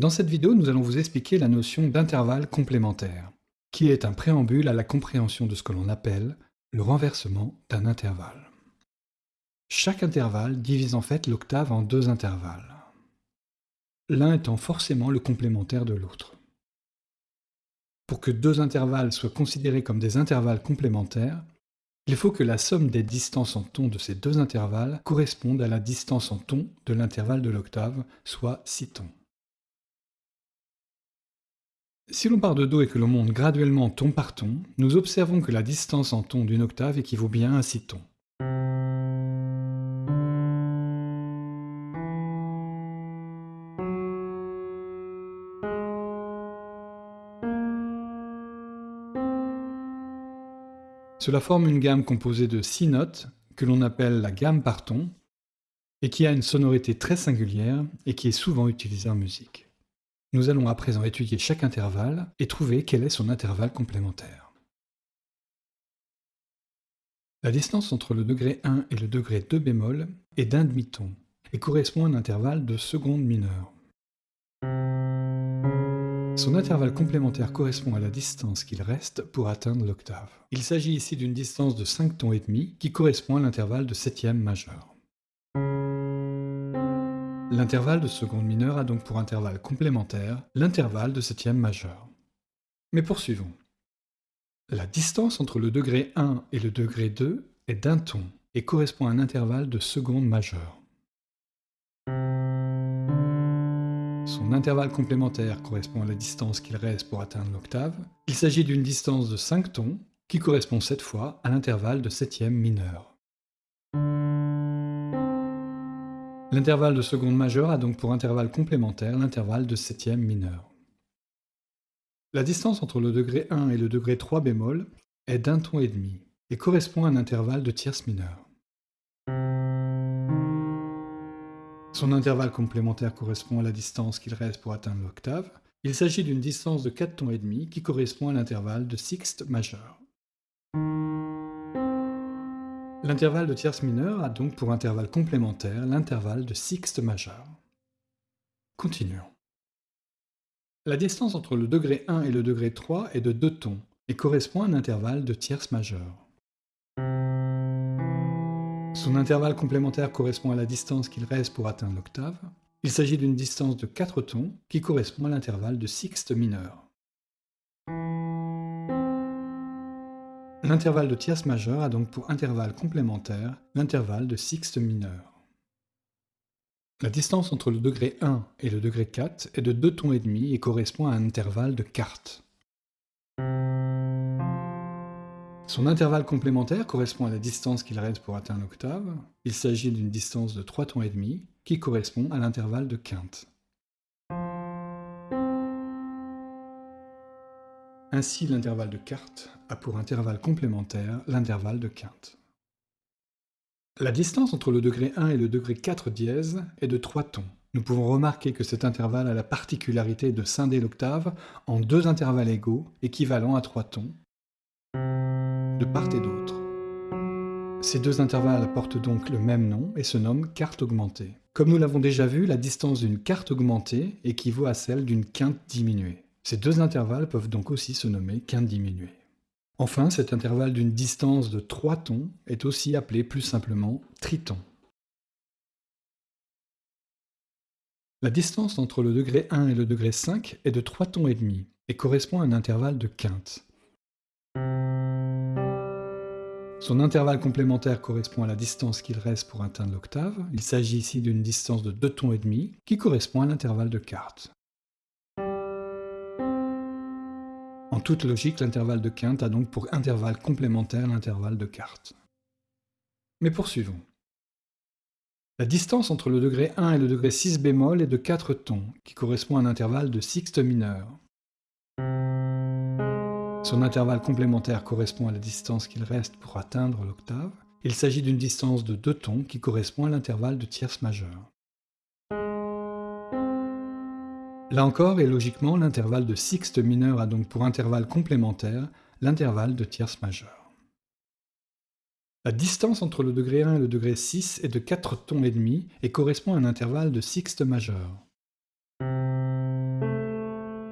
Dans cette vidéo, nous allons vous expliquer la notion d'intervalle complémentaire, qui est un préambule à la compréhension de ce que l'on appelle le renversement d'un intervalle. Chaque intervalle divise en fait l'octave en deux intervalles, l'un étant forcément le complémentaire de l'autre. Pour que deux intervalles soient considérés comme des intervalles complémentaires, il faut que la somme des distances en tons de ces deux intervalles corresponde à la distance en tons de l'intervalle de l'octave, soit 6 tons. Si l'on part de Do et que l'on monte graduellement ton par ton, nous observons que la distance en ton d'une octave équivaut bien à 6 tons. Cela forme une gamme composée de 6 notes, que l'on appelle la gamme par ton, et qui a une sonorité très singulière et qui est souvent utilisée en musique. Nous allons à présent étudier chaque intervalle et trouver quel est son intervalle complémentaire. La distance entre le degré 1 et le degré 2 bémol est d'un demi-ton et correspond à un intervalle de seconde mineure. Son intervalle complémentaire correspond à la distance qu'il reste pour atteindre l'octave. Il s'agit ici d'une distance de 5 tons et demi qui correspond à l'intervalle de septième majeur. L'intervalle de seconde mineure a donc pour intervalle complémentaire l'intervalle de septième majeur. Mais poursuivons. La distance entre le degré 1 et le degré 2 est d'un ton et correspond à un intervalle de seconde majeure. Son intervalle complémentaire correspond à la distance qu'il reste pour atteindre l'octave. Il s'agit d'une distance de 5 tons qui correspond cette fois à l'intervalle de septième mineure. L'intervalle de seconde majeure a donc pour intervalle complémentaire l'intervalle de septième mineur. La distance entre le degré 1 et le degré 3 bémol est d'un ton et demi et correspond à un intervalle de tierce mineure. Son intervalle complémentaire correspond à la distance qu'il reste pour atteindre l'octave. Il s'agit d'une distance de 4 tons et demi qui correspond à l'intervalle de sixte majeur. L'intervalle de tierce mineure a donc pour intervalle complémentaire l'intervalle de sixte majeur. Continuons. La distance entre le degré 1 et le degré 3 est de 2 tons et correspond à un intervalle de tierce majeure. Son intervalle complémentaire correspond à la distance qu'il reste pour atteindre l'octave. Il s'agit d'une distance de 4 tons qui correspond à l'intervalle de sixte mineur. L'intervalle de tierce majeure a donc pour intervalle complémentaire l'intervalle de sixte mineur. La distance entre le degré 1 et le degré 4 est de 2 tons et demi et correspond à un intervalle de quarte. Son intervalle complémentaire correspond à la distance qu'il reste pour atteindre l'octave. Il s'agit d'une distance de 3 tons et demi qui correspond à l'intervalle de quinte. Ainsi, l'intervalle de quarte a pour intervalle complémentaire l'intervalle de quinte. La distance entre le degré 1 et le degré 4 dièse est de 3 tons. Nous pouvons remarquer que cet intervalle a la particularité de scinder l'octave en deux intervalles égaux, équivalents à 3 tons, de part et d'autre. Ces deux intervalles portent donc le même nom et se nomment quarte augmentée. Comme nous l'avons déjà vu, la distance d'une quarte augmentée équivaut à celle d'une quinte diminuée. Ces deux intervalles peuvent donc aussi se nommer quinte diminuée. Enfin, cet intervalle d'une distance de 3 tons est aussi appelé plus simplement triton. La distance entre le degré 1 et le degré 5 est de 3 tons et demi et correspond à un intervalle de quinte. Son intervalle complémentaire correspond à la distance qu'il reste pour atteindre l'octave. Il s'agit ici d'une distance de 2 tons et demi qui correspond à l'intervalle de quarte. En toute logique, l'intervalle de quinte a donc pour intervalle complémentaire l'intervalle de quarte. Mais poursuivons. La distance entre le degré 1 et le degré 6 bémol est de 4 tons, qui correspond à un intervalle de sixte mineur. Son intervalle complémentaire correspond à la distance qu'il reste pour atteindre l'octave. Il s'agit d'une distance de 2 tons qui correspond à l'intervalle de tierce majeure. Là encore, et logiquement, l'intervalle de sixte mineur a donc pour intervalle complémentaire l'intervalle de tierce majeure. La distance entre le degré 1 et le degré 6 est de 4 tons et demi et correspond à un intervalle de sixte majeur.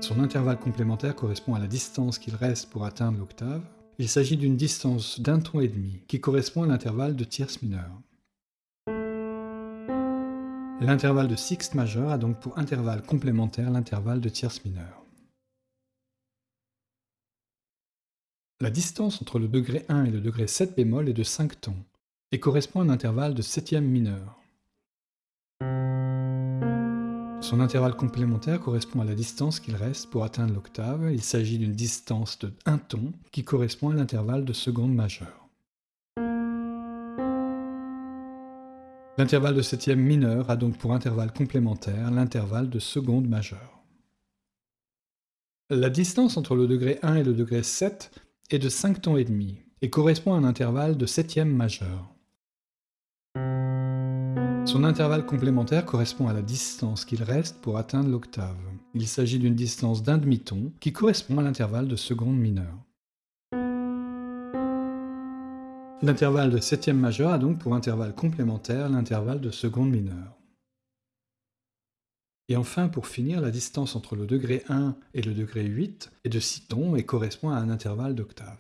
Son intervalle complémentaire correspond à la distance qu'il reste pour atteindre l'octave. Il s'agit d'une distance d'un ton et demi, qui correspond à l'intervalle de tierce mineure. L'intervalle de sixte majeur a donc pour intervalle complémentaire l'intervalle de tierce mineure. La distance entre le degré 1 et le degré 7 bémol est de 5 tons, et correspond à un intervalle de septième mineur. Son intervalle complémentaire correspond à la distance qu'il reste pour atteindre l'octave. Il s'agit d'une distance de 1 ton qui correspond à l'intervalle de seconde majeure. L'intervalle de septième mineur a donc pour intervalle complémentaire l'intervalle de seconde majeure. La distance entre le degré 1 et le degré 7 est de 5 tons et demi et correspond à un intervalle de septième majeure. Son intervalle complémentaire correspond à la distance qu'il reste pour atteindre l'octave. Il s'agit d'une distance d'un demi-ton qui correspond à l'intervalle de seconde mineure. L'intervalle de septième majeur a donc pour intervalle complémentaire l'intervalle de seconde mineure. Et enfin, pour finir, la distance entre le degré 1 et le degré 8 est de 6 tons et correspond à un intervalle d'octave.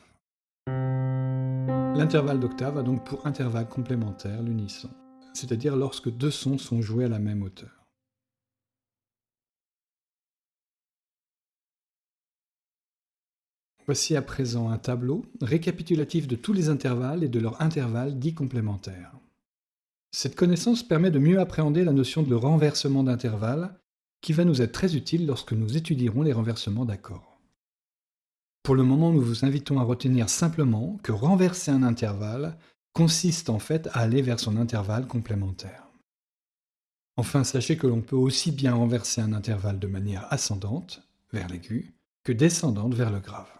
L'intervalle d'octave a donc pour intervalle complémentaire l'unisson c'est-à-dire lorsque deux sons sont joués à la même hauteur. Voici à présent un tableau récapitulatif de tous les intervalles et de leurs intervalles dits complémentaires. Cette connaissance permet de mieux appréhender la notion de renversement d'intervalle, qui va nous être très utile lorsque nous étudierons les renversements d'accords. Pour le moment, nous vous invitons à retenir simplement que renverser un intervalle consiste en fait à aller vers son intervalle complémentaire. Enfin, sachez que l'on peut aussi bien renverser un intervalle de manière ascendante, vers l'aigu, que descendante vers le grave.